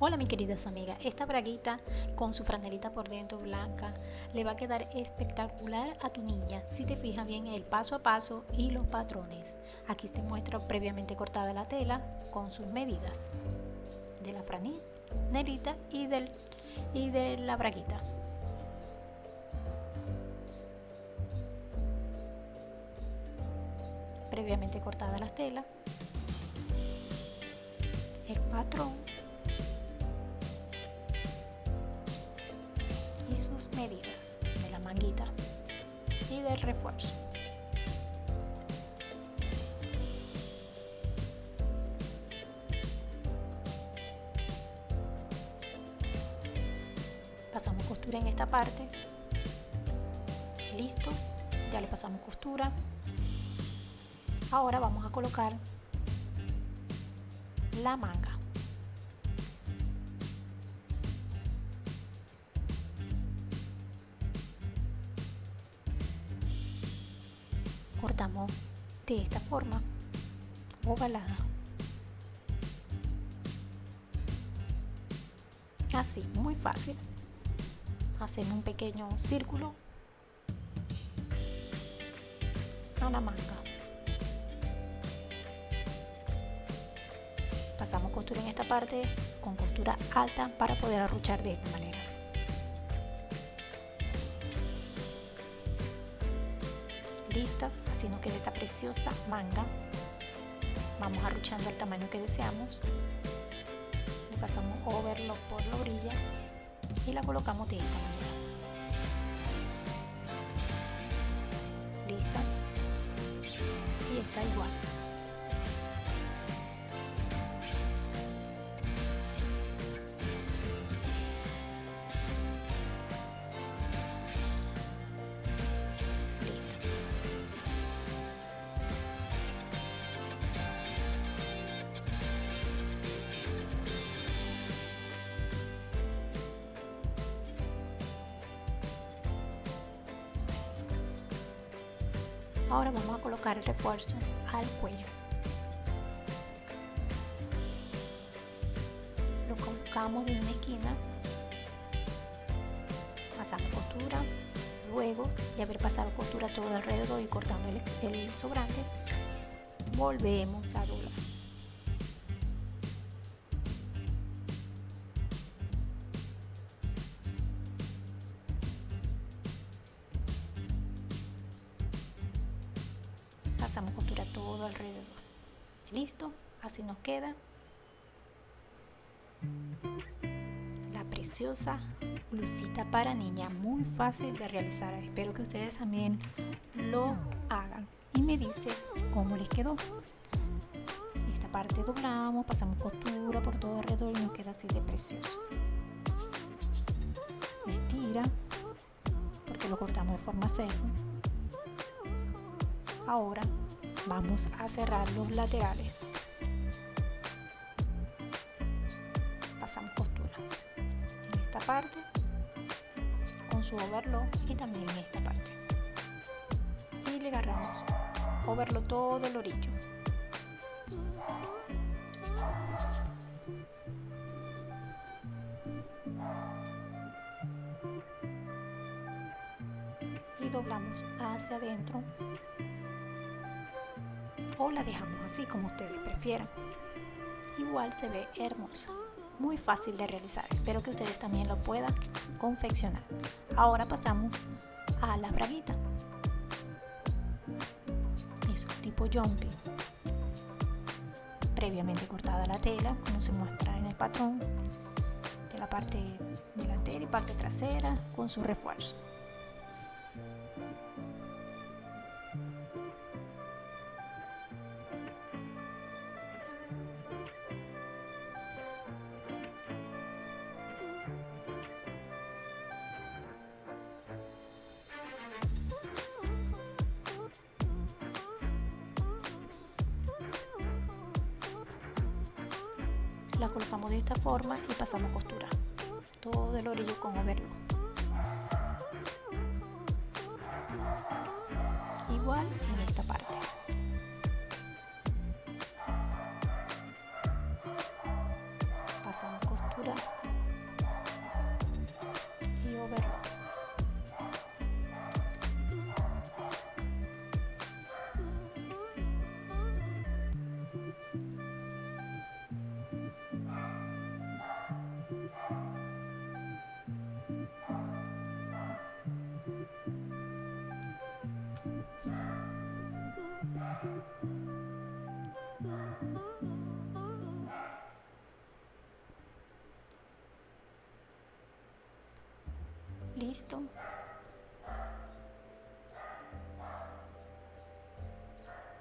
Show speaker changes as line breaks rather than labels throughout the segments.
Hola mis queridas amigas, esta braguita con su franelita por dentro blanca le va a quedar espectacular a tu niña si te fijas bien el paso a paso y los patrones. Aquí te muestro previamente cortada la tela con sus medidas de la franelita y, del, y de la braguita. Previamente cortada la tela, el patrón medidas de la manguita y del refuerzo. Pasamos costura en esta parte. Listo, ya le pasamos costura. Ahora vamos a colocar la manga. De esta forma. Ovalada así muy fácil. Hacemos un pequeño círculo. A la manga. Pasamos costura en esta parte con costura alta para poder arruchar de esta manera. Lista así nos queda esta preciosa manga vamos arruchando al tamaño que deseamos. Le pasamos overlock por la orilla y la colocamos de esta manera. Lista. Y está igual Ahora vamos a colocar el refuerzo al cuello. Lo colocamos en una esquina, pasamos costura, luego de haber pasado costura todo alrededor y cortando el, el sobrante, volvemos a doblar. Todo alrededor. Listo así nos queda. La preciosa blusita para niña muy fácil de realizar. Espero que ustedes también lo hagan. Y me dice cómo les quedó. Esta parte doblamos pasamos costura por todo alrededor y nos queda así de precioso. Estira porque lo cortamos de forma seca. Ahora vamos a cerrar los laterales. Pasamos costura en esta parte con su overlock y también en esta parte. Y le agarramos overlock todo el orillo. Y doblamos hacia adentro o la dejamos así como ustedes prefieran. Igual se ve hermosa, muy fácil de realizar. Espero que ustedes también lo puedan confeccionar. Ahora pasamos a la braguita. Es un tipo jumping. Previamente cortada la tela, como se muestra en el patrón, de la parte delantera y parte trasera con su refuerzo. La colocamos de esta forma y pasamos costura. Todo el orillo con overlock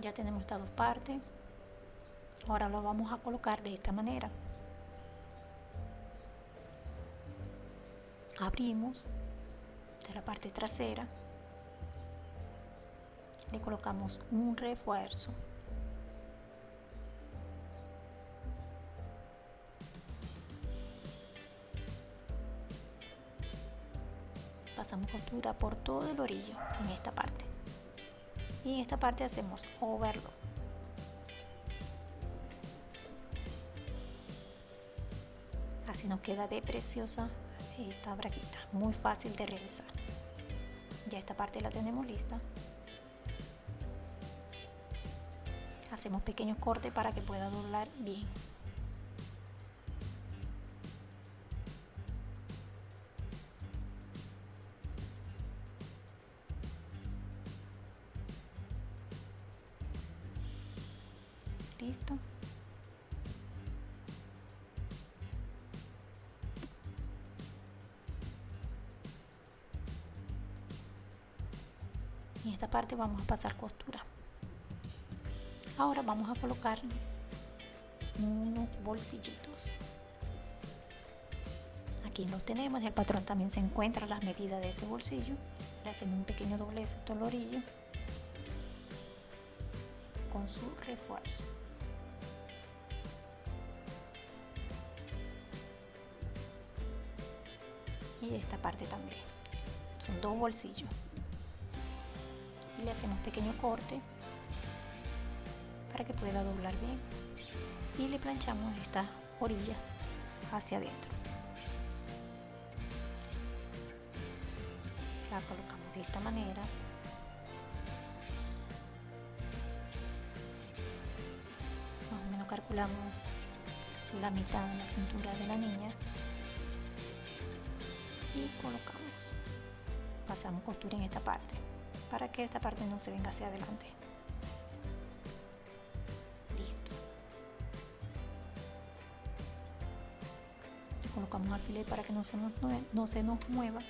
ya tenemos estas dos partes. Ahora lo vamos a colocar de esta manera. Abrimos de la parte trasera. Le colocamos un refuerzo por todo el orillo en esta parte. Y en esta parte hacemos overlock. Así nos queda de preciosa esta braguita muy fácil de realizar. Ya esta parte la tenemos lista. Hacemos pequeños cortes para que pueda doblar bien listo. En esta parte vamos a pasar costura. Ahora vamos a colocar unos bolsillitos. Aquí los tenemos el patrón también se encuentra las medidas de este bolsillo. Le hacemos un pequeño doblez a el orillo con su refuerzo y esta parte también. Son dos bolsillos. Y le hacemos pequeño corte para que pueda doblar bien. Y le planchamos estas orillas hacia adentro. La colocamos de esta manera. Más o menos calculamos la mitad de la cintura de la niña y colocamos pasamos costura en esta parte para que esta parte no se venga hacia adelante. Listo. Y colocamos alfiler para que no se nos, no se nos mueva.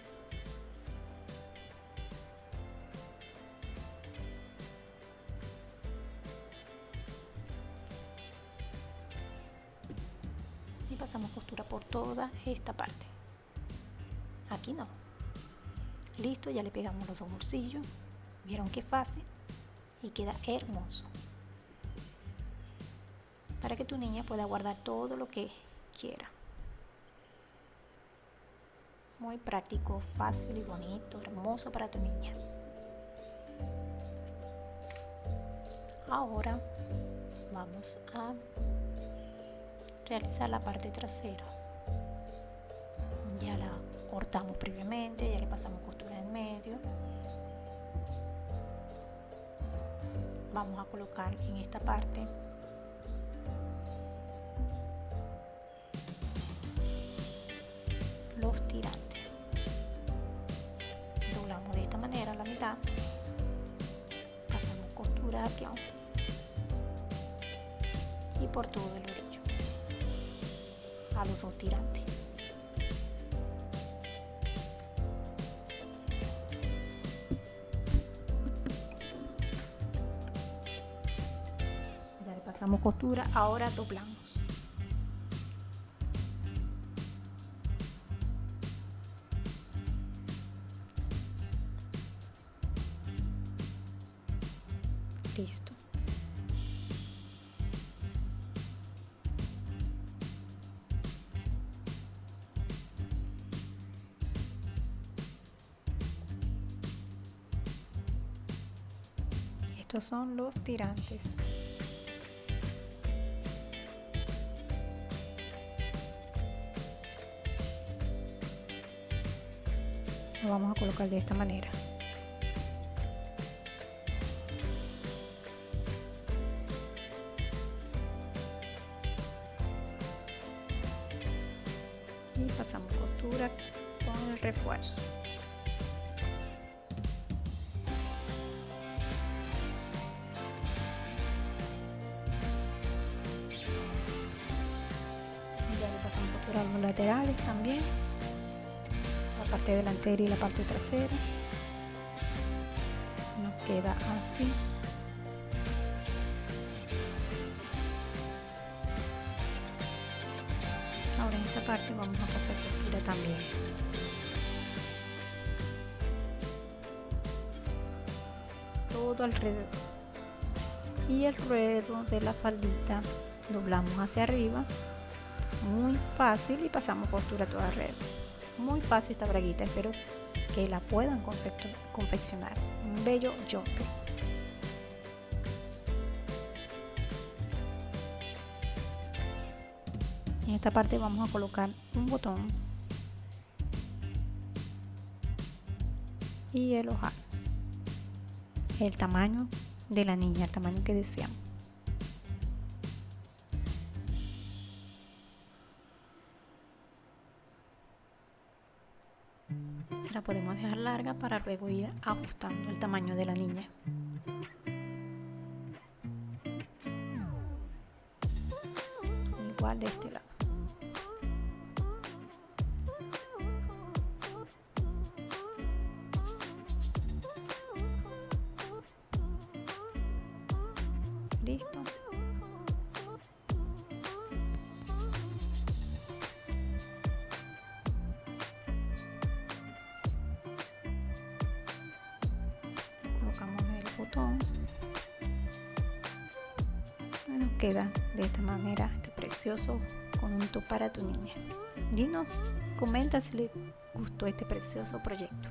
Pasamos costura por toda esta parte aquí no. Listo ya le pegamos los dos bolsillos. Vieron qué fácil. Y queda hermoso. Para que tu niña pueda guardar todo lo que quiera. Muy práctico fácil y bonito hermoso para tu niña. Ahora vamos a realizar la parte trasera. Ya la cortamos previamente, ya le pasamos costura en medio. Vamos a colocar en esta parte los tirantes. Doblamos de esta manera la mitad, pasamos costura aquí y por todo el orillo a los dos tirantes. Pasamos costura ahora doblamos. Listo. Estos son los tirantes lo vamos a colocar de esta manera. Y pasamos costura con el refuerzo. Ya le pasamos costura a los laterales también parte delantera y la parte trasera. Nos queda así. Ahora en esta parte vamos a pasar costura también. Todo alrededor. Y el ruedo de la faldita doblamos hacia arriba. Muy fácil y pasamos costura toda alrededor muy fácil esta braguita espero que la puedan confeccionar. Un bello jumper en esta parte vamos a colocar un botón y el ojal. El tamaño de la niña el tamaño que deseamos se la podemos dejar larga para luego ir ajustando el tamaño de la niña. Igual de este lado nos queda de esta manera este precioso conjunto para tu niña. Dinos comenta si le gustó este precioso proyecto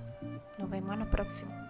nos vemos en el próximo